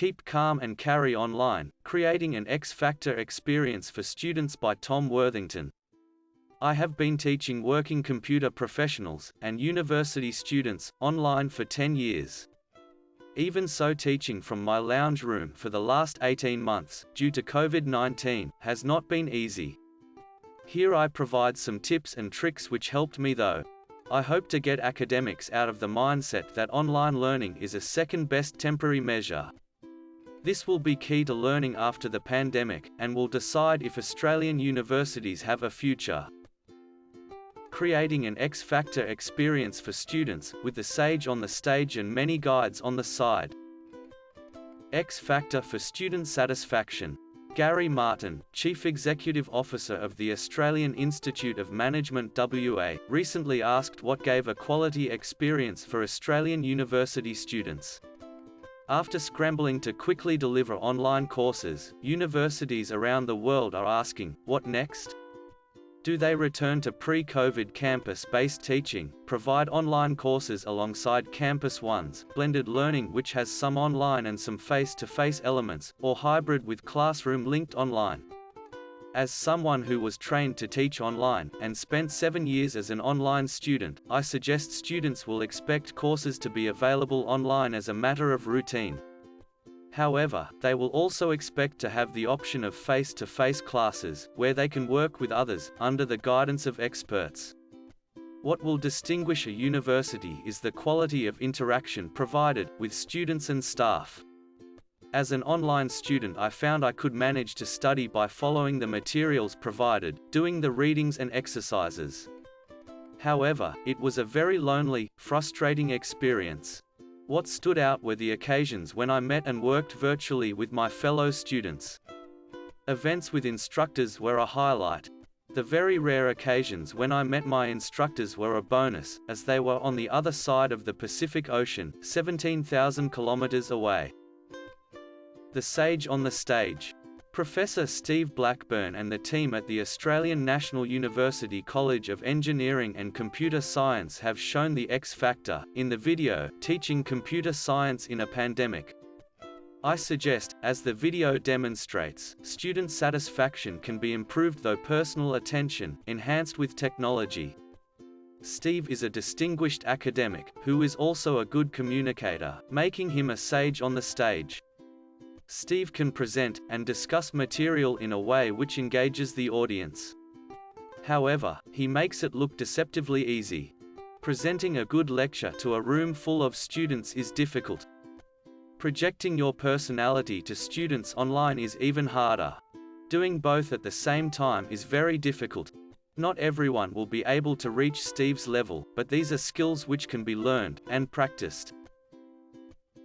Keep Calm and Carry Online, Creating an X-Factor Experience for Students by Tom Worthington. I have been teaching working computer professionals and university students online for 10 years. Even so teaching from my lounge room for the last 18 months, due to COVID-19, has not been easy. Here I provide some tips and tricks which helped me though. I hope to get academics out of the mindset that online learning is a second best temporary measure. This will be key to learning after the pandemic, and will decide if Australian universities have a future. Creating an X-Factor experience for students, with the Sage on the stage and many guides on the side. X-Factor for student satisfaction. Gary Martin, Chief Executive Officer of the Australian Institute of Management WA, recently asked what gave a quality experience for Australian university students. After scrambling to quickly deliver online courses, universities around the world are asking, what next? Do they return to pre-COVID campus-based teaching, provide online courses alongside campus ones, blended learning which has some online and some face-to-face -face elements, or hybrid with classroom linked online? As someone who was trained to teach online, and spent seven years as an online student, I suggest students will expect courses to be available online as a matter of routine. However, they will also expect to have the option of face-to-face -face classes, where they can work with others, under the guidance of experts. What will distinguish a university is the quality of interaction provided, with students and staff. As an online student I found I could manage to study by following the materials provided, doing the readings and exercises. However, it was a very lonely, frustrating experience. What stood out were the occasions when I met and worked virtually with my fellow students. Events with instructors were a highlight. The very rare occasions when I met my instructors were a bonus, as they were on the other side of the Pacific Ocean, 17,000 kilometers away. The Sage on the Stage. Professor Steve Blackburn and the team at the Australian National University College of Engineering and Computer Science have shown the X factor in the video, Teaching Computer Science in a Pandemic. I suggest, as the video demonstrates, student satisfaction can be improved though personal attention, enhanced with technology. Steve is a distinguished academic, who is also a good communicator, making him a sage on the stage. Steve can present and discuss material in a way which engages the audience. However, he makes it look deceptively easy. Presenting a good lecture to a room full of students is difficult. Projecting your personality to students online is even harder. Doing both at the same time is very difficult. Not everyone will be able to reach Steve's level, but these are skills which can be learned and practiced.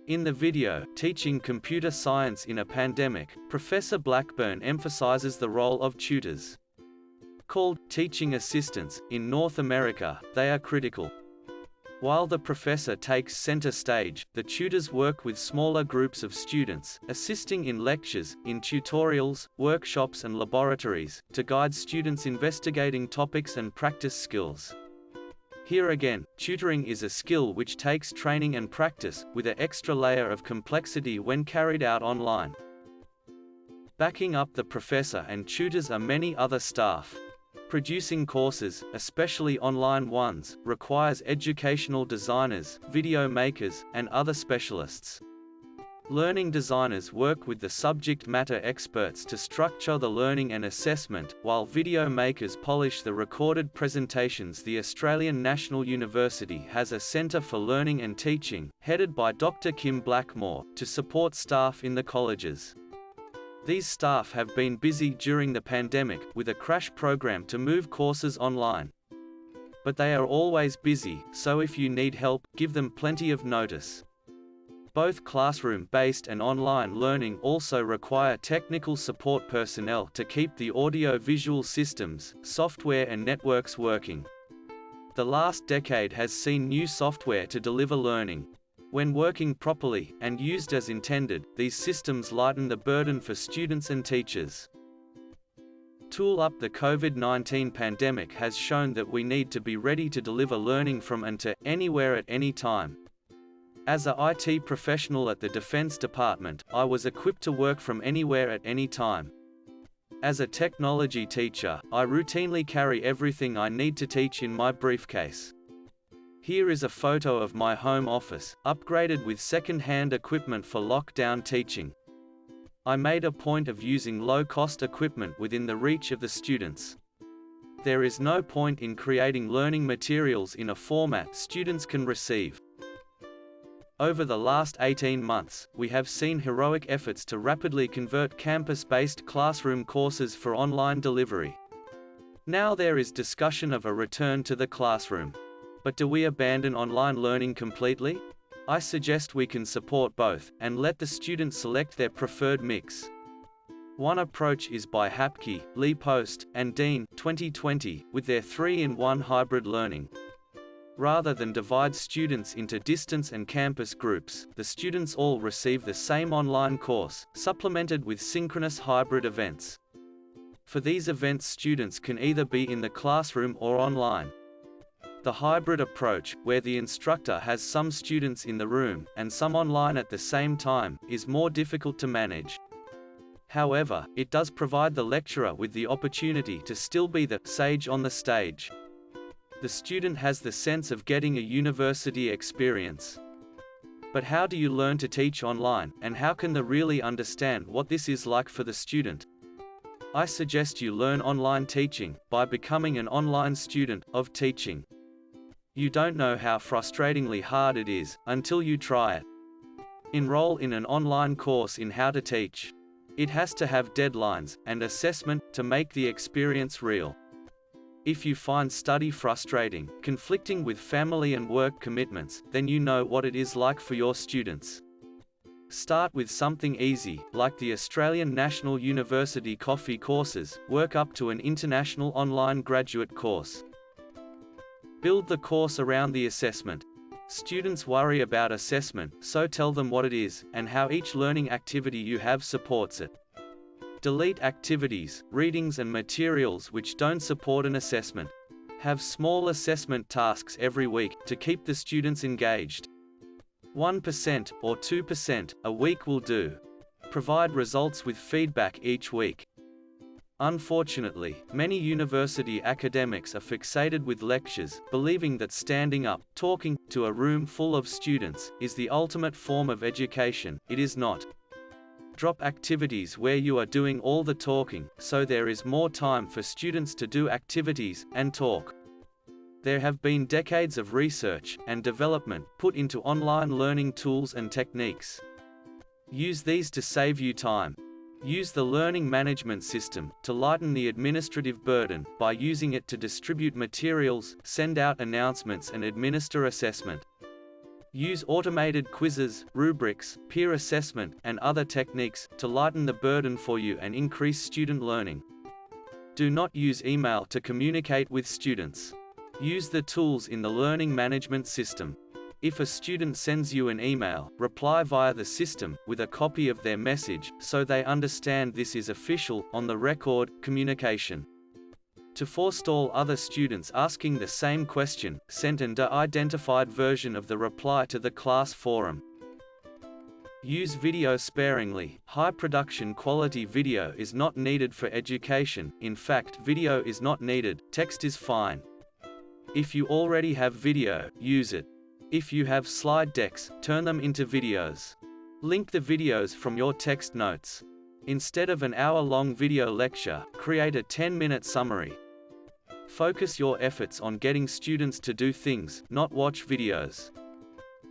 In the video, Teaching Computer Science in a Pandemic, Professor Blackburn emphasizes the role of tutors. Called teaching assistants, in North America, they are critical. While the professor takes center stage, the tutors work with smaller groups of students, assisting in lectures, in tutorials, workshops and laboratories, to guide students investigating topics and practice skills. Here again, tutoring is a skill which takes training and practice, with an extra layer of complexity when carried out online. Backing up the professor and tutors are many other staff. Producing courses, especially online ones, requires educational designers, video makers, and other specialists. Learning designers work with the subject matter experts to structure the learning and assessment, while video makers polish the recorded presentations. The Australian National University has a Centre for Learning and Teaching, headed by Dr. Kim Blackmore, to support staff in the colleges. These staff have been busy during the pandemic, with a crash program to move courses online. But they are always busy, so if you need help, give them plenty of notice. Both classroom-based and online learning also require technical support personnel to keep the audio-visual systems, software and networks working. The last decade has seen new software to deliver learning. When working properly, and used as intended, these systems lighten the burden for students and teachers. Tool Up the COVID-19 pandemic has shown that we need to be ready to deliver learning from and to, anywhere at any time. As a IT professional at the Defense Department, I was equipped to work from anywhere at any time. As a technology teacher, I routinely carry everything I need to teach in my briefcase. Here is a photo of my home office, upgraded with second-hand equipment for lockdown teaching. I made a point of using low-cost equipment within the reach of the students. There is no point in creating learning materials in a format students can receive. Over the last 18 months, we have seen heroic efforts to rapidly convert campus-based classroom courses for online delivery. Now there is discussion of a return to the classroom. But do we abandon online learning completely? I suggest we can support both, and let the students select their preferred mix. One approach is by Hapke, Lee Post, and Dean 2020, with their 3-in-1 hybrid learning. Rather than divide students into distance and campus groups, the students all receive the same online course, supplemented with synchronous hybrid events. For these events students can either be in the classroom or online. The hybrid approach, where the instructor has some students in the room, and some online at the same time, is more difficult to manage. However, it does provide the lecturer with the opportunity to still be the sage on the stage the student has the sense of getting a university experience. But how do you learn to teach online, and how can they really understand what this is like for the student? I suggest you learn online teaching, by becoming an online student, of teaching. You don't know how frustratingly hard it is, until you try it. Enroll in an online course in how to teach. It has to have deadlines, and assessment, to make the experience real. If you find study frustrating, conflicting with family and work commitments, then you know what it is like for your students. Start with something easy, like the Australian National University Coffee courses, work up to an international online graduate course. Build the course around the assessment. Students worry about assessment, so tell them what it is, and how each learning activity you have supports it. Delete activities, readings and materials which don't support an assessment. Have small assessment tasks every week, to keep the students engaged. 1% or 2% a week will do. Provide results with feedback each week. Unfortunately, many university academics are fixated with lectures, believing that standing up, talking, to a room full of students, is the ultimate form of education. It is not. Drop activities where you are doing all the talking, so there is more time for students to do activities and talk. There have been decades of research and development put into online learning tools and techniques. Use these to save you time. Use the learning management system to lighten the administrative burden by using it to distribute materials, send out announcements and administer assessment. Use automated quizzes, rubrics, peer assessment, and other techniques to lighten the burden for you and increase student learning. Do not use email to communicate with students. Use the tools in the learning management system. If a student sends you an email, reply via the system, with a copy of their message, so they understand this is official, on the record, communication. To forestall other students asking the same question, send an identified version of the reply to the class forum. Use video sparingly. High production quality video is not needed for education, in fact video is not needed, text is fine. If you already have video, use it. If you have slide decks, turn them into videos. Link the videos from your text notes. Instead of an hour-long video lecture, create a 10-minute summary. Focus your efforts on getting students to do things, not watch videos.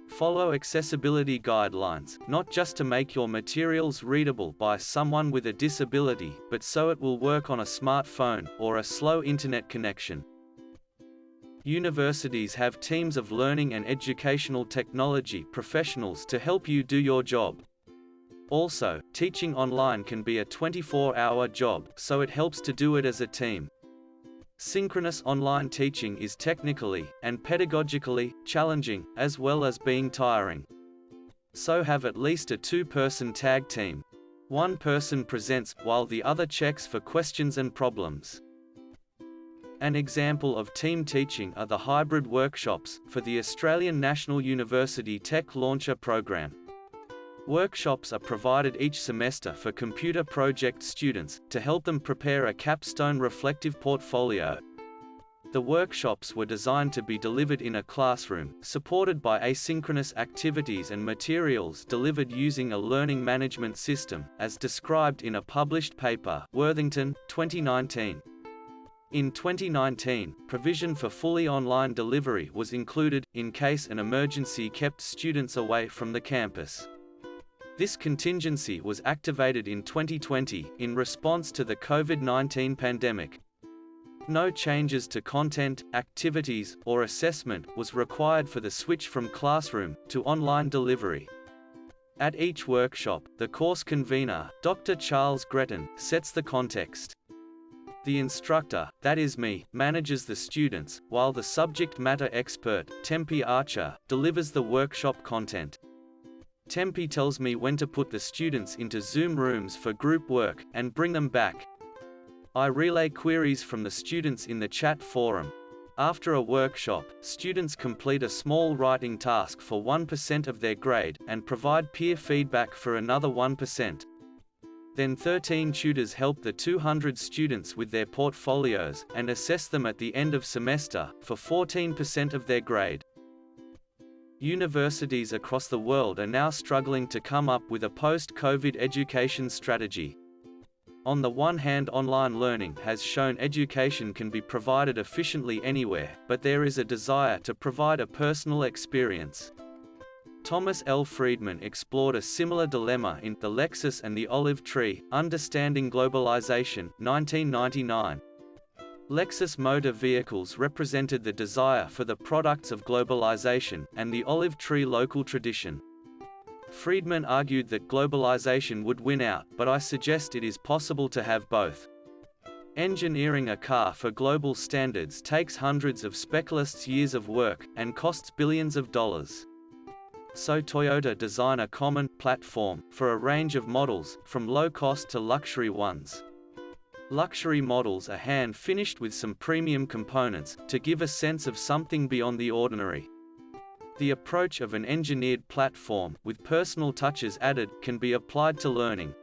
Follow accessibility guidelines, not just to make your materials readable by someone with a disability, but so it will work on a smartphone, or a slow internet connection. Universities have teams of learning and educational technology professionals to help you do your job. Also, teaching online can be a 24-hour job, so it helps to do it as a team. Synchronous online teaching is technically, and pedagogically, challenging, as well as being tiring. So have at least a two-person tag team. One person presents, while the other checks for questions and problems. An example of team teaching are the hybrid workshops for the Australian National University Tech Launcher program. Workshops are provided each semester for computer project students, to help them prepare a capstone reflective portfolio. The workshops were designed to be delivered in a classroom, supported by asynchronous activities and materials delivered using a learning management system, as described in a published paper Worthington, 2019. In 2019, provision for fully online delivery was included, in case an emergency kept students away from the campus. This contingency was activated in 2020, in response to the COVID-19 pandemic. No changes to content, activities, or assessment was required for the switch from classroom to online delivery. At each workshop, the course convener, Dr. Charles Gretton, sets the context. The instructor, that is me, manages the students, while the subject matter expert, Tempe Archer, delivers the workshop content. Tempe tells me when to put the students into Zoom rooms for group work, and bring them back. I relay queries from the students in the chat forum. After a workshop, students complete a small writing task for 1% of their grade, and provide peer feedback for another 1%. Then 13 tutors help the 200 students with their portfolios, and assess them at the end of semester, for 14% of their grade. Universities across the world are now struggling to come up with a post-COVID education strategy. On the one hand online learning has shown education can be provided efficiently anywhere, but there is a desire to provide a personal experience. Thomas L. Friedman explored a similar dilemma in The Lexus and the Olive Tree, Understanding Globalization, 1999. Lexus motor vehicles represented the desire for the products of globalization, and the olive tree local tradition. Friedman argued that globalization would win out, but I suggest it is possible to have both. Engineering a car for global standards takes hundreds of specialists' years of work, and costs billions of dollars. So Toyota design a common platform for a range of models, from low-cost to luxury ones. Luxury models are hand-finished with some premium components, to give a sense of something beyond the ordinary. The approach of an engineered platform, with personal touches added, can be applied to learning.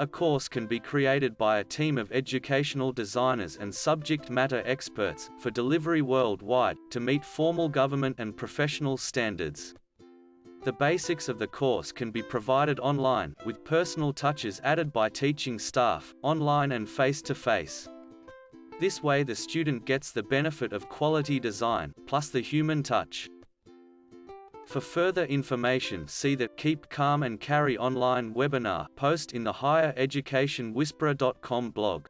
A course can be created by a team of educational designers and subject matter experts, for delivery worldwide, to meet formal government and professional standards. The basics of the course can be provided online, with personal touches added by teaching staff, online and face-to-face. -face. This way the student gets the benefit of quality design, plus the human touch. For further information see the Keep Calm and Carry online webinar post in the higher education whisperer.com blog.